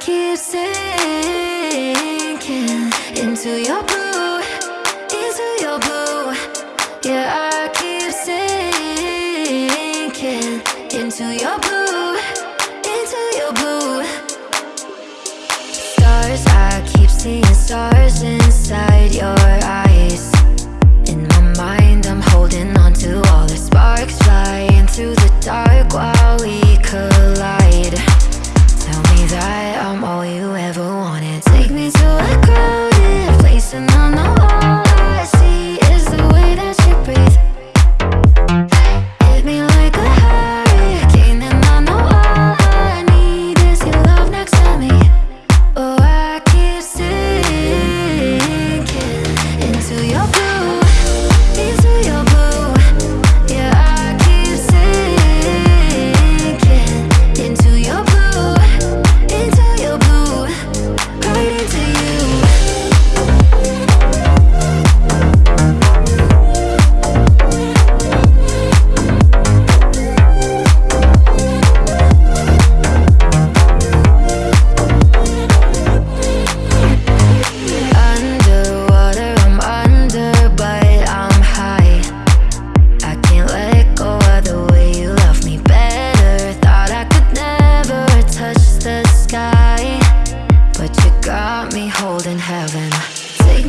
keep sinking into your blue, into your blue. Yeah, I keep sinking into your blue, into your blue. Stars, I keep seeing stars in.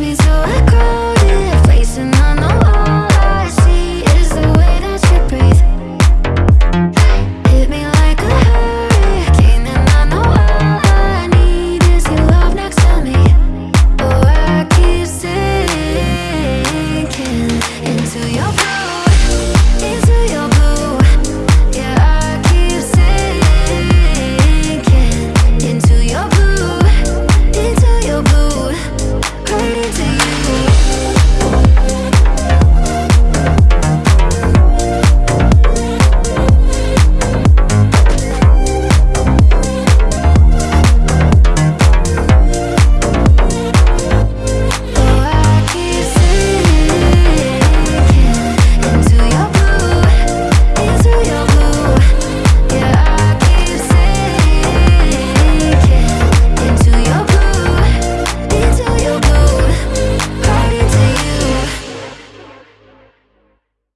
me so.